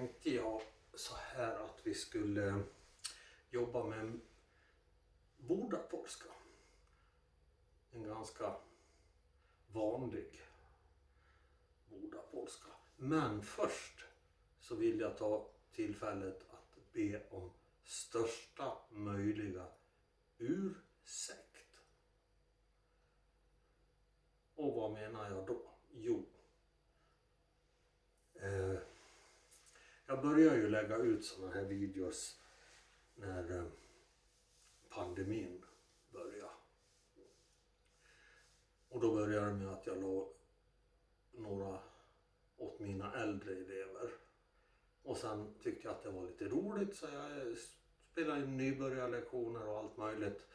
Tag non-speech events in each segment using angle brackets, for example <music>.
tänkte jag så här att vi skulle jobba med bordapolska. En ganska vanlig bordapolska. Men först så vill jag ta tillfället att be om största möjliga ursäkt. Och vad menar jag då? Jo, eh, jag börjar ju lägga ut sådana här videos när eh, pandemin började. Och då började det med att jag la några åt mina äldre elever. Och sen tyckte jag att det var lite roligt så jag spelade in nybörjarlektioner och allt möjligt.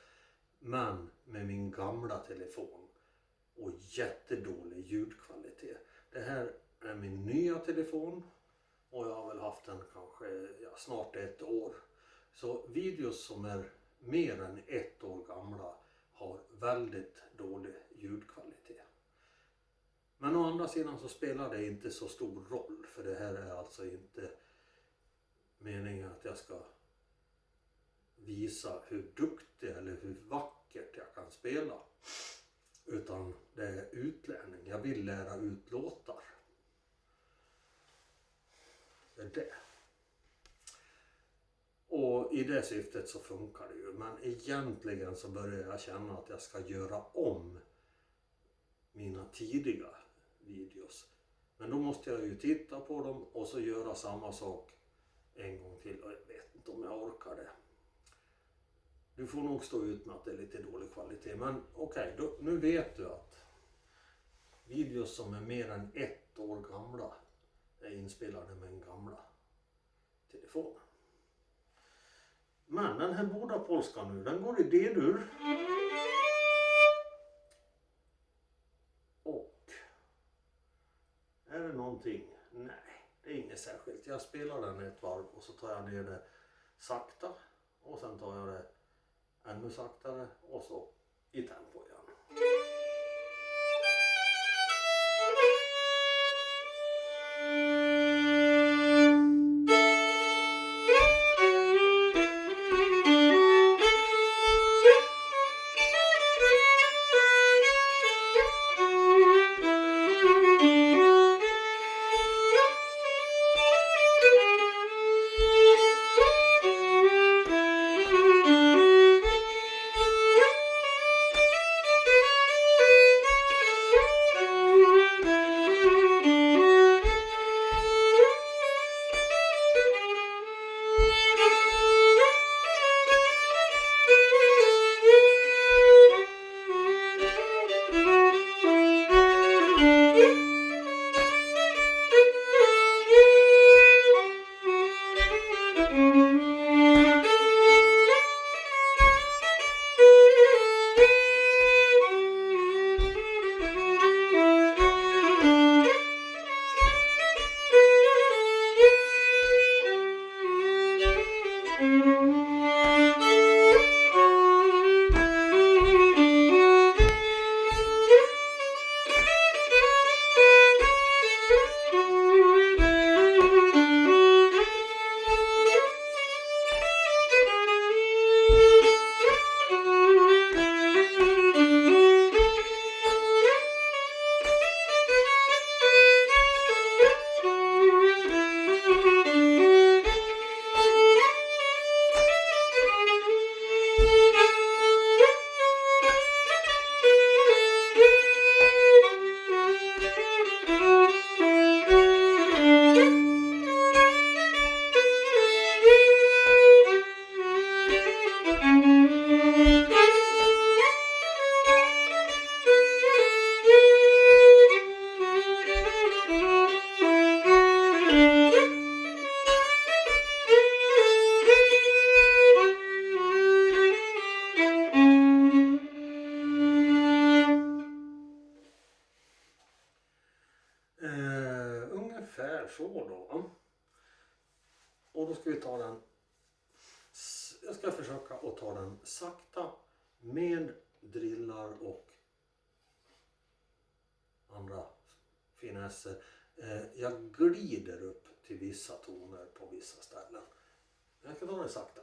Men med min gamla telefon och jättedålig ljudkvalitet. Det här är min nya telefon och jag har väl haft den kanske ja, snart ett år. Så videos som är mer än ett år gamla har väldigt dålig ljudkvalitet. Men å andra sidan så spelar det inte så stor roll för det här är alltså inte meningen att jag ska visa hur duktig eller hur vackert jag kan spela. Utan det är utlärning. Jag vill lära ut låtar. Det. Och i det syftet så funkar det ju. Men egentligen så börjar jag känna att jag ska göra om mina tidiga videos. Men då måste jag ju titta på dem och så göra samma sak en gång till. Och jag vet inte om jag orkar det. Du får nog stå ut med att det är lite dålig kvalitet. Men okej, okay, nu vet du att videos som är mer än ett år gamla är inspelade med den gamla telefonen. Men den här båda polskan nu, den går i D-dur. Och är det någonting? Nej, det är inget särskilt. Jag spelar den ett varv och så tar jag ner det sakta och sen tar jag det ännu saktare och så i tempo igen. Och andra finesser. Eh, jag glider upp till vissa toner på vissa ställen. Jag kan ta det sakta.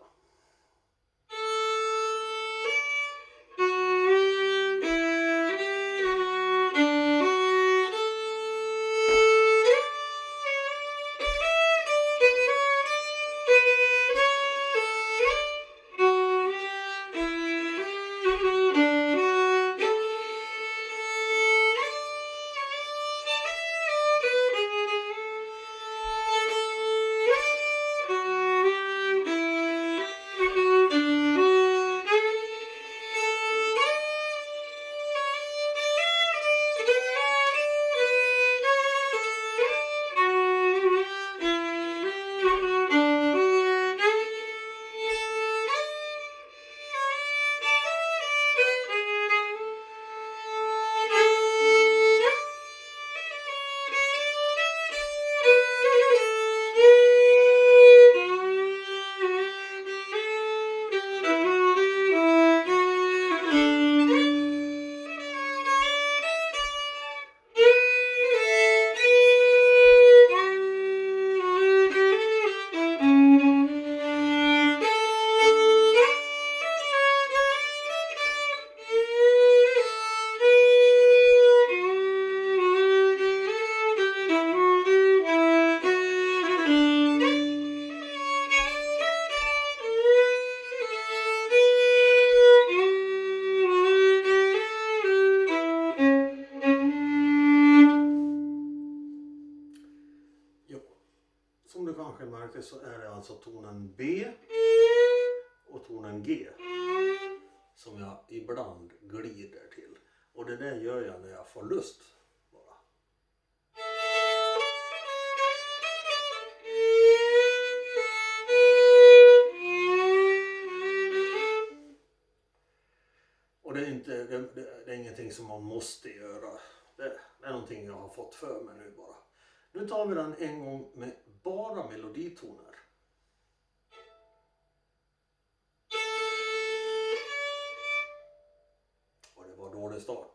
Som du kanske märkte så är det alltså tonen B och tonen G som jag ibland glider till. Och det där gör jag när jag får lust. Bara. Och det är, inte, det, det, det är ingenting som man måste göra. Det, det är någonting jag har fått för mig nu bara. Nu tar vi den en gång med bara meloditoner. Och det var dålig start.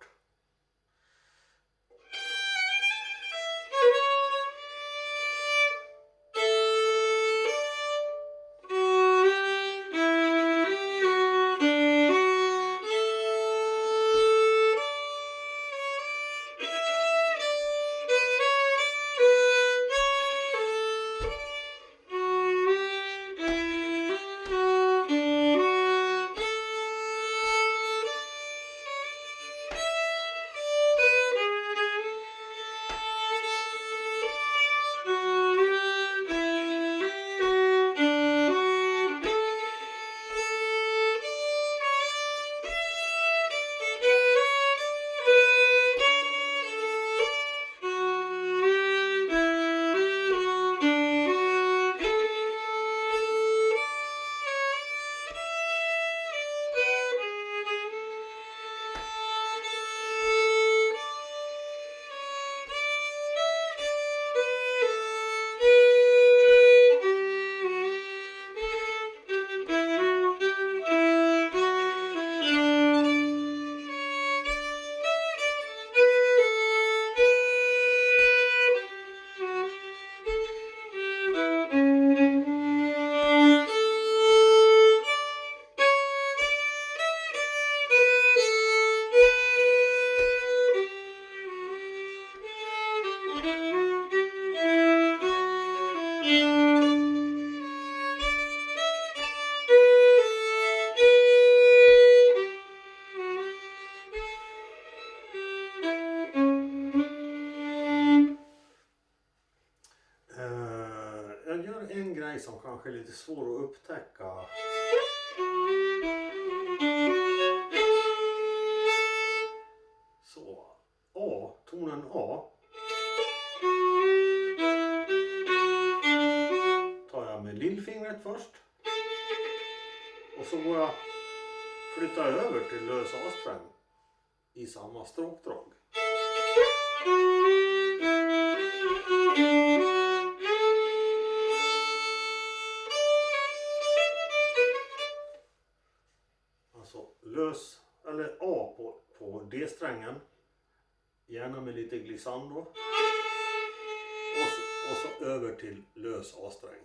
Kanske lite svår att upptäcka. Så. A, tonen A. Tar jag med lillfingret först. Och så går jag flytta över till lös A-sträng i samma stråkdrag. B-strängen, Gärna med lite glissando. Och så, Och så över till lös A-sträng.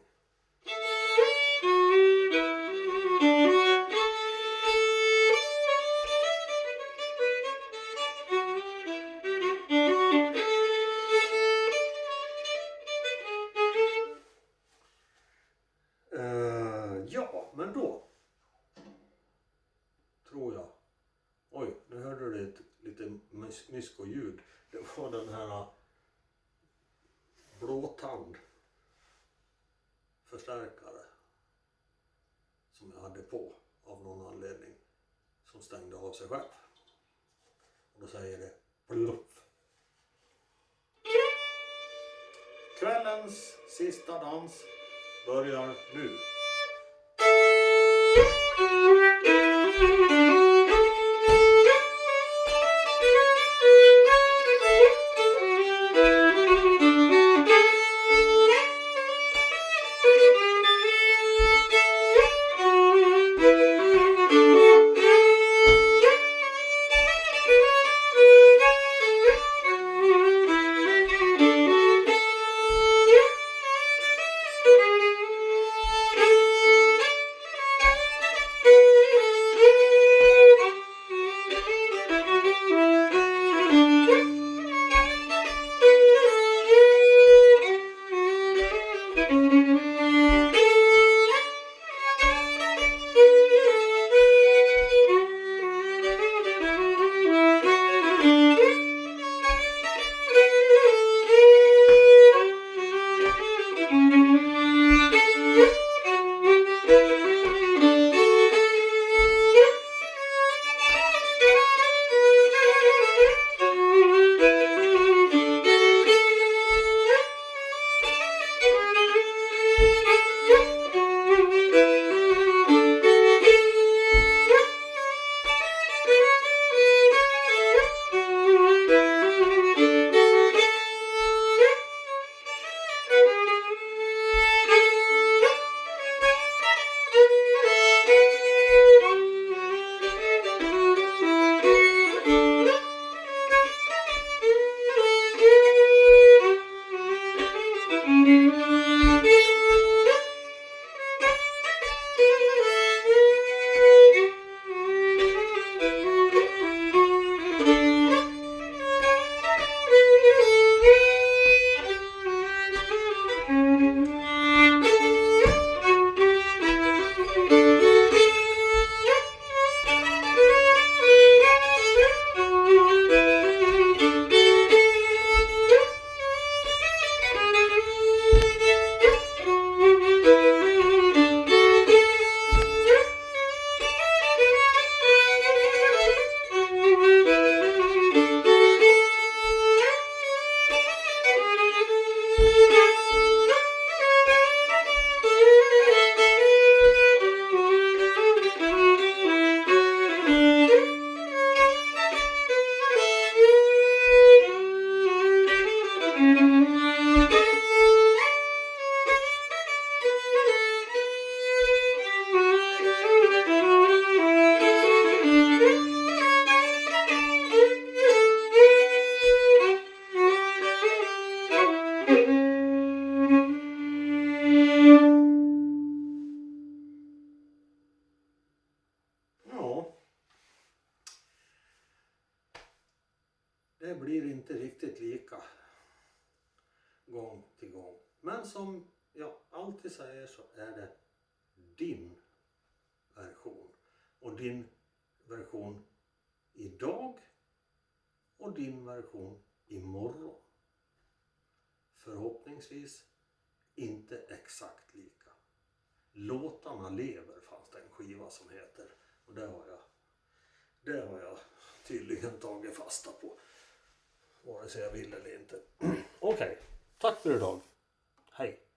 Myskoljud, Det var den här äh, blåtand förstärkare som jag hade på av någon anledning som stängde av sig själv. Och då säger det pluff. Kvällens sista dans börjar nu. Din version idag och din version imorgon. Förhoppningsvis inte exakt lika. Låtarna lever fanns det en skiva som heter. Och det har jag, det har jag tydligen tagit fasta på. Vare sig jag vill eller inte. <clears throat> Okej, tack för idag. Hej!